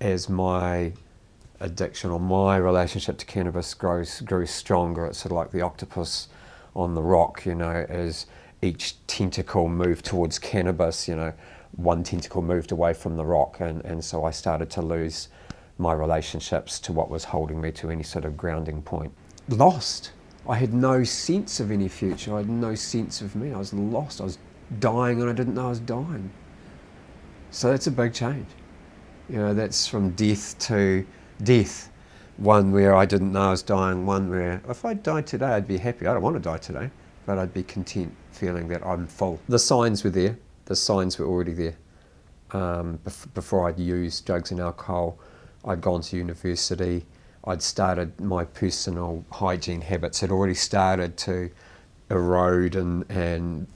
as my addiction or my relationship to cannabis grows grew stronger, it's sort of like the octopus on the rock, you know, as each tentacle moved towards cannabis, you know, one tentacle moved away from the rock, and, and so I started to lose my relationships to what was holding me to any sort of grounding point. Lost. I had no sense of any future. I had no sense of me. I was lost. I was dying and I didn't know I was dying. So that's a big change. You know, that's from death to death. One where I didn't know I was dying, one where if I died today, I'd be happy. I don't want to die today, but I'd be content feeling that I'm full. The signs were there. The signs were already there. Um, before I'd used drugs and alcohol, I'd gone to university. I'd started my personal hygiene habits had already started to erode and, and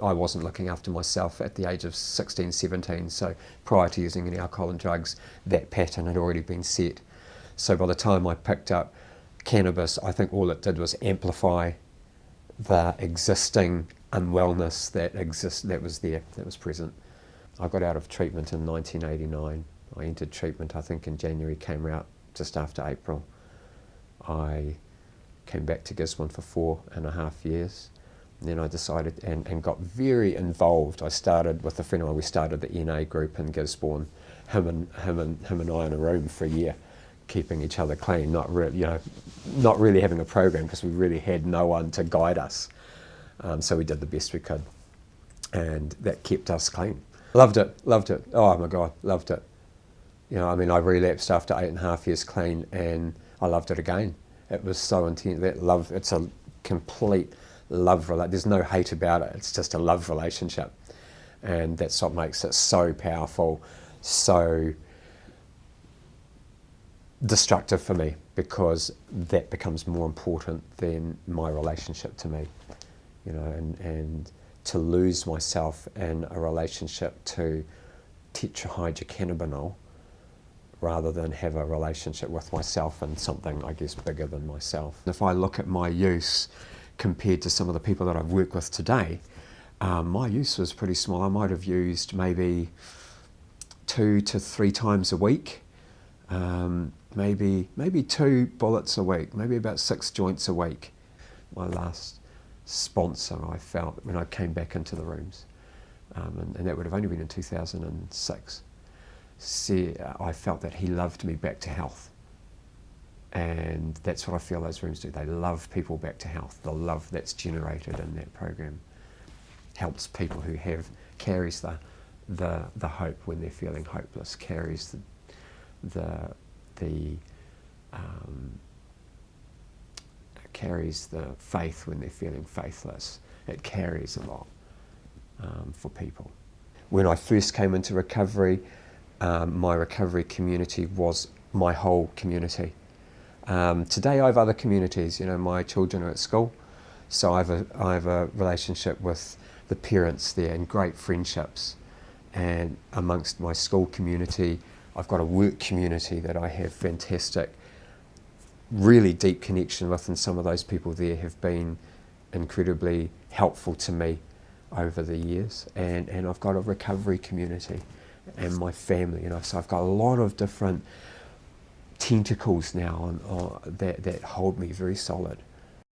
I wasn't looking after myself at the age of 16, 17. So prior to using any alcohol and drugs, that pattern had already been set. So by the time I picked up cannabis, I think all it did was amplify the existing unwellness that exists that was there, that was present. I got out of treatment in 1989. I entered treatment, I think, in January, came out just after April. I came back to Gisborne for four and a half years. Then I decided and, and got very involved. I started with a friend of mine, we started the NA group in Gisborne, him and, him and, him and I in a room for a year, keeping each other clean, not, really, you know, not really having a program because we really had no one to guide us. Um, so we did the best we could. And that kept us clean. Loved it, loved it. Oh my God, loved it. You know, I mean, I relapsed after eight and a half years clean and I loved it again. It was so intense. That love, it's a complete love. There's no hate about it. It's just a love relationship. And that's what makes it so powerful, so destructive for me because that becomes more important than my relationship to me. You know, and, and to lose myself in a relationship to tetrahydrocannabinol rather than have a relationship with myself and something, I guess, bigger than myself. If I look at my use compared to some of the people that I've worked with today, um, my use was pretty small. I might have used maybe two to three times a week, um, maybe maybe two bullets a week, maybe about six joints a week. My last sponsor, I felt when I came back into the rooms, um, and, and that would have only been in 2006 see, I felt that he loved me back to health. And that's what I feel those rooms do. They love people back to health. The love that's generated in that program helps people who have, carries the, the, the hope when they're feeling hopeless, carries the, the, the um, carries the faith when they're feeling faithless. It carries a lot um, for people. When I first came into recovery, um, my recovery community was my whole community. Um, today I have other communities, you know, my children are at school, so I have, a, I have a relationship with the parents there and great friendships. And amongst my school community, I've got a work community that I have fantastic, really deep connection with and some of those people there have been incredibly helpful to me over the years. And, and I've got a recovery community and my family. You know, so I've got a lot of different tentacles now on, on, that, that hold me very solid.